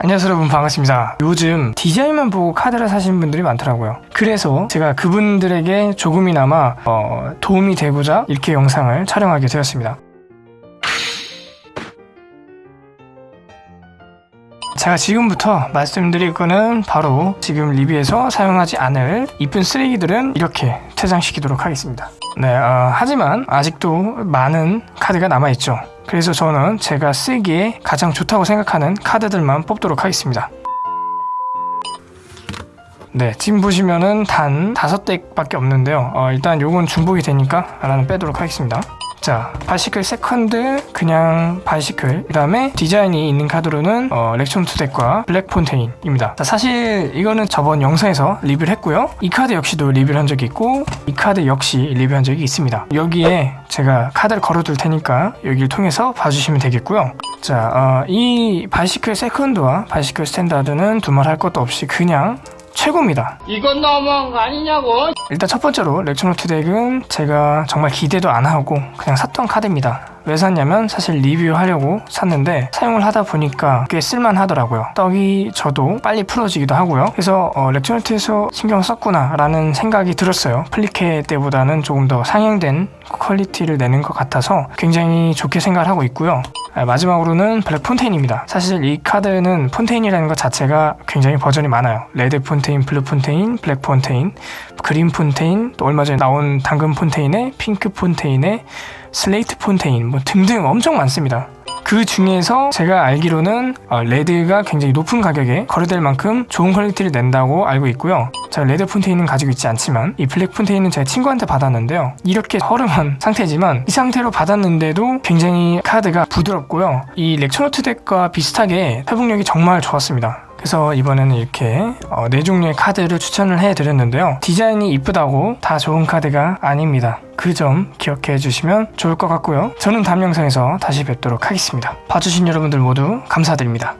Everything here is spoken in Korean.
안녕하세요 여러분. 반갑습니다. 요즘 디자인만 보고 카드를 사시는 분들이 많더라고요. 그래서 제가 그분들에게 조금이나마 어, 도움이 되고자 이렇게 영상을 촬영하게 되었습니다. 제가 지금부터 말씀드릴 거는 바로 지금 리뷰에서 사용하지 않을 이쁜 쓰레기들은 이렇게 퇴장시키도록 하겠습니다 네 어, 하지만 아직도 많은 카드가 남아있죠. 그래서 저는 제가 쓰기에 가장 좋다고 생각하는 카드들만 뽑도록 하겠습니다. 네 지금 보시면은 단 다섯 deck밖에 없는데요. 어, 일단 요건 중복이 되니까 하나는 빼도록 하겠습니다 자 바이시클 세컨드 그냥 바이시클. 그 다음에 디자인이 있는 카드로는 어, 렉처노트 deck과 블랙 폰테인입니다. 자, 사실 이거는 저번 영상에서 리뷰를 했고요. 이 카드 역시도 리뷰를 한 적이 있고 이 카드 역시 리뷰한 적이 있습니다. 여기에 제가 카드를 걸어둘 테니까 여기를 통해서 봐주시면 되겠고요. 자, 어, 이 바이시클 세컨드와 바이시클 스탠다드는 두말 할 것도 없이 그냥 최고입니다 이건 너무한 거 아니냐고? 일단 첫 번째로 렉처노트 deck은 제가 정말 기대도 안 하고 그냥 샀던 카드입니다. 왜 샀냐면 사실 리뷰하려고 샀는데 사용을 하다 보니까 꽤 쓸만하더라고요. 떡이 져도 빨리 풀어지기도 하고요. 그래서 어, 렉처노트에서 신경 썼구나 라는 생각이 들었어요. 플리케 때보다는 조금 더 상향된 quality를 내는 것 같아서 굉장히 좋게 생각을 하고 있고요. 아, 마지막으로는 블랙 폰테인입니다. 사실 이 카드는 폰테인이라는 것 자체가 굉장히 버전이 많아요. 레드 폰테인, 블루 폰테인, 블랙 폰테인, 그린 폰테인, 또 얼마 전에 나온 당근 폰테인에 핑크 폰테인에 슬레이트 폰테인 뭐 등등 엄청 많습니다. 그 중에서 제가 알기로는 어, 레드가 굉장히 높은 가격에 거래될 만큼 좋은 quality를 낸다고 알고 있고요. 제가 레드 폰테인은 가지고 있지 않지만 이 블랙 폰테인은 제 친구한테 받았는데요. 이렇게 허름한 상태지만 이 상태로 받았는데도 굉장히 카드가 부드럽고요. 이 렉처노트 deck과 비슷하게 회복력이 정말 좋았습니다. 그래서 이번에는 이렇게 어, 네 종류의 카드를 추천을 해드렸는데요. 디자인이 이쁘다고 다 좋은 카드가 아닙니다. 그 점 기억해 주시면 좋을 것 같고요. 저는 다음 영상에서 다시 뵙도록 하겠습니다. 봐주신 여러분들 모두 감사드립니다.